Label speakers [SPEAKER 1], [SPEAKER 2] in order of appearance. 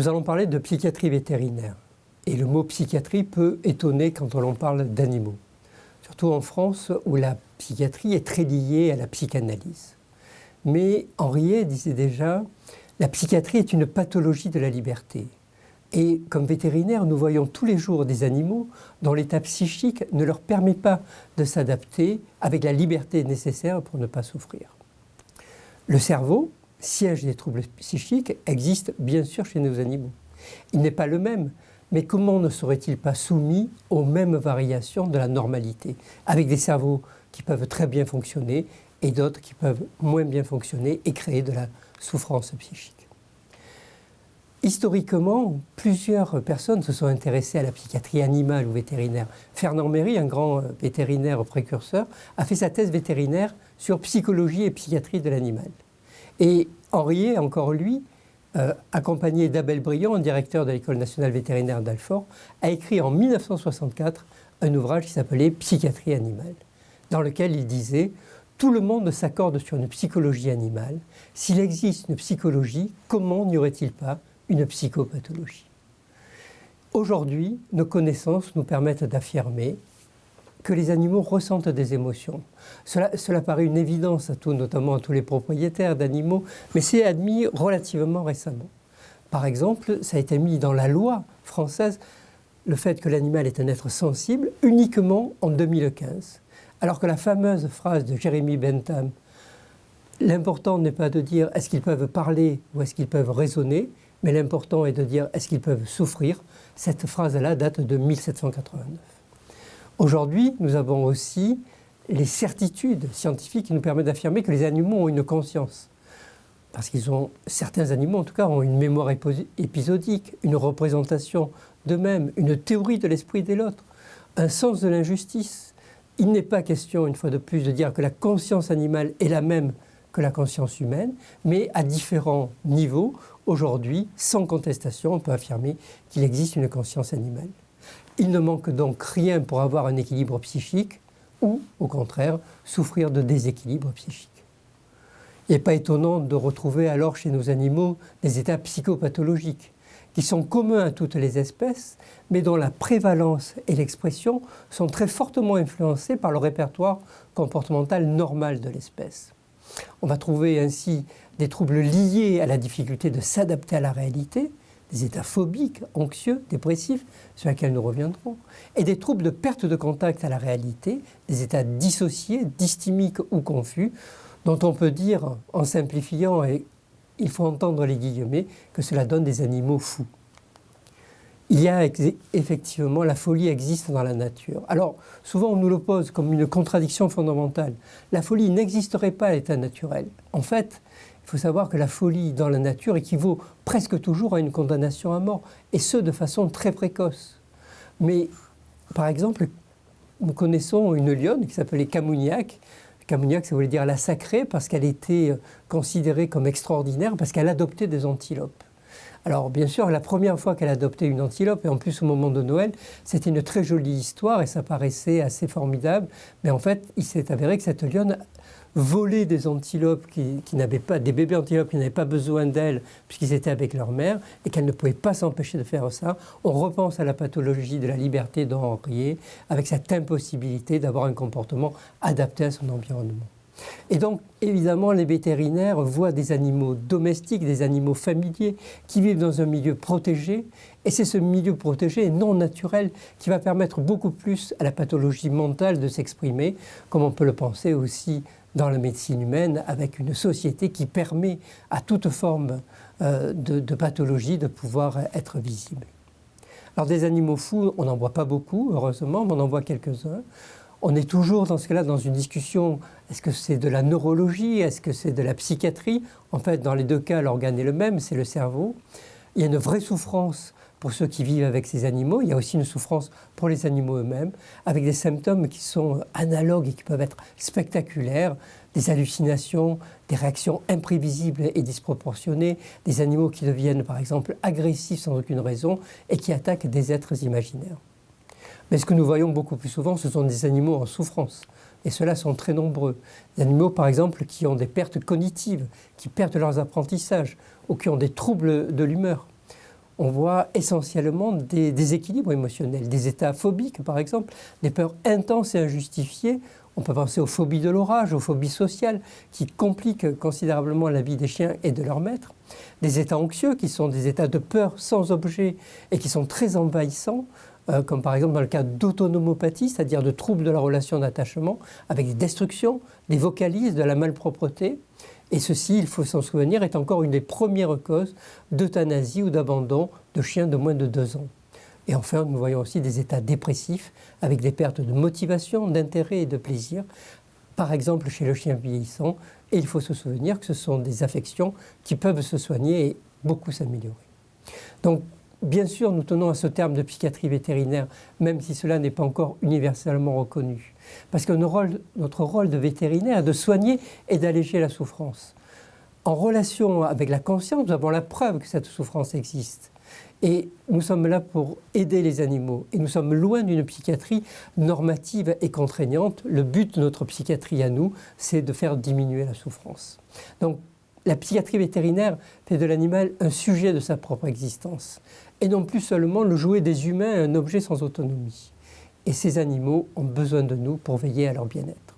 [SPEAKER 1] Nous allons parler de psychiatrie vétérinaire. Et le mot psychiatrie peut étonner quand on parle d'animaux. Surtout en France où la psychiatrie est très liée à la psychanalyse. Mais Henriet disait déjà, la psychiatrie est une pathologie de la liberté. Et comme vétérinaire, nous voyons tous les jours des animaux dont l'état psychique ne leur permet pas de s'adapter avec la liberté nécessaire pour ne pas souffrir. Le cerveau, siège des troubles psychiques existe bien sûr chez nos animaux. Il n'est pas le même, mais comment ne serait-il pas soumis aux mêmes variations de la normalité, avec des cerveaux qui peuvent très bien fonctionner et d'autres qui peuvent moins bien fonctionner et créer de la souffrance psychique? Historiquement, plusieurs personnes se sont intéressées à la psychiatrie animale ou vétérinaire. Fernand Méry, un grand vétérinaire précurseur, a fait sa thèse vétérinaire sur psychologie et psychiatrie de l'animal. Et Henriet, encore lui, euh, accompagné d'Abel Briand, directeur de l'École nationale vétérinaire d'Alfort, a écrit en 1964 un ouvrage qui s'appelait Psychiatrie animale, dans lequel il disait Tout le monde s'accorde sur une psychologie animale. S'il existe une psychologie, comment n'y aurait-il pas? Une psychopathologie Aujourd'hui, nos connaissances nous permettent d'affirmer que les animaux ressentent des émotions. Cela, paraît une évidence à tous, notamment à tous les propriétaires d'animaux, mais c'est admis relativement récemment. Par exemple, ça a été mis dans la loi française le fait que l'animal est un être sensible uniquement en 2015. Alors que la fameuse phrase de Jérémy Bentham, l'important n'est pas de dire est-ce qu'ils peuvent parler ou est-ce qu'ils peuvent raisonner, mais l'important est de dire est-ce qu'ils peuvent souffrir, cette phrase-là date de 1789. Aujourd'hui, nous avons aussi les certitudes scientifiques qui nous permettent d'affirmer que les animaux ont une conscience. Parce qu'ils ont, certains animaux en tout cas, ont une mémoire épisodique, une représentation d'eux-mêmes, une théorie de l'esprit de l'autre, un sens de l'injustice. Il n'est pas question, une fois de plus, de dire que la conscience animale est la même que la conscience humaine, mais à différents niveaux, aujourd'hui, sans contestation, on peut affirmer qu'il existe une conscience animale. Il ne manque donc rien pour avoir un équilibre psychique ou, au contraire, souffrir de déséquilibre psychique. Il n'est pas étonnant de retrouver alors chez nos animaux des états psychopathologiques qui sont communs à toutes les espèces, mais dont la prévalence et l'expression sont très fortement influencées par le répertoire comportemental normal de l'espèce. On va trouver ainsi des troubles liés à la difficulté de s'adapter à la réalité, des états phobiques, anxieux, dépressifs, sur lesquels nous reviendrons, et des troubles de perte de contact à la réalité, des états dissociés, dysthymiques ou confus, dont on peut dire, en simplifiant, et il faut entendre les guillemets, que cela donne des animaux fous. Il y a effectivement, la folie existe dans la nature. Alors, souvent on nous l'oppose comme une contradiction fondamentale. La folie n'existerait pas à l'état naturel. En fait, il faut savoir que la folie dans la nature équivaut presque toujours à une condamnation à mort, et ce de façon très précoce. Mais par exemple, nous connaissons une lionne qui s'appelait Camouniac. Camouniac, ça voulait dire la sacrée parce qu'elle était considérée comme extraordinaire, parce qu'elle adoptait des antilopes. Alors bien sûr, la première fois qu'elle adoptait une antilope, et en plus au moment de Noël, c'était une très jolie histoire et ça paraissait assez formidable. Mais en fait, il s'est avéré que cette lionne voler des antilopes qui, n'avaient pas, des bébés antilopes qui n'avaient pas besoin d'elles puisqu'ils étaient avec leur mère et qu'elle ne pouvait pas s'empêcher de faire ça. On repense à la pathologie de la liberté d'Henriet avec cette impossibilité d'avoir un comportement adapté à son environnement. Et donc, évidemment, les vétérinaires voient des animaux domestiques, des animaux familiers qui vivent dans un milieu protégé. Et c'est ce milieu protégé non naturel qui va permettre beaucoup plus à la pathologie mentale de s'exprimer, comme on peut le penser aussi dans la médecine humaine avec une société qui permet à toute forme euh, de, pathologie de pouvoir être visible. Alors des animaux fous, on n'en voit pas beaucoup, heureusement, mais on en voit quelques-uns. On est toujours dans ce cas-là dans une discussion, est-ce que c'est de la neurologie, est-ce que c'est de la psychiatrie? En fait, dans les deux cas, l'organe est le même, c'est le cerveau. Il y a une vraie souffrance pour ceux qui vivent avec ces animaux. Il y a aussi une souffrance pour les animaux eux-mêmes, avec des symptômes qui sont analogues et qui peuvent être spectaculaires, des hallucinations, des réactions imprévisibles et disproportionnées, des animaux qui deviennent par exemple agressifs sans aucune raison et qui attaquent des êtres imaginaires. Mais ce que nous voyons beaucoup plus souvent, ce sont des animaux en souffrance. Et ceux-là sont très nombreux. Des animaux, par exemple, qui ont des pertes cognitives, qui perdent leurs apprentissages, ou qui ont des troubles de l'humeur on voit essentiellement des déséquilibres émotionnels, des états phobiques par exemple, des peurs intenses et injustifiées. On peut penser aux phobies de l'orage, aux phobies sociales qui compliquent considérablement la vie des chiens et de leurs maîtres. Des états anxieux qui sont des états de peur sans objet et qui sont très envahissants, euh, comme par exemple dans le cas d'autonomopathie, c'est-à-dire de troubles de la relation d'attachement, avec des destructions, des vocalises, de la malpropreté. Et ceci, il faut s'en souvenir, est encore une des premières causes d'euthanasie ou d'abandon de chiens de moins de deux ans. Et enfin, nous voyons aussi des états dépressifs avec des pertes de motivation, d'intérêt et de plaisir, par exemple chez le chien vieillissant. Et il faut se souvenir que ce sont des affections qui peuvent se soigner et beaucoup s'améliorer. Donc, bien sûr, nous tenons à ce terme de psychiatrie vétérinaire, même si cela n'est pas encore universellement reconnu. Parce que notre rôle, de vétérinaire est de soigner et d'alléger la souffrance. En relation avec la conscience, nous avons la preuve que cette souffrance existe. Et nous sommes là pour aider les animaux. Et nous sommes loin d'une psychiatrie normative et contraignante. Le but de notre psychiatrie à nous, c'est de faire diminuer la souffrance. Donc, la psychiatrie vétérinaire fait de l'animal un sujet de sa propre existence, et non plus seulement le jouet des humains un objet sans autonomie. Et ces animaux ont besoin de nous pour veiller à leur bien-être.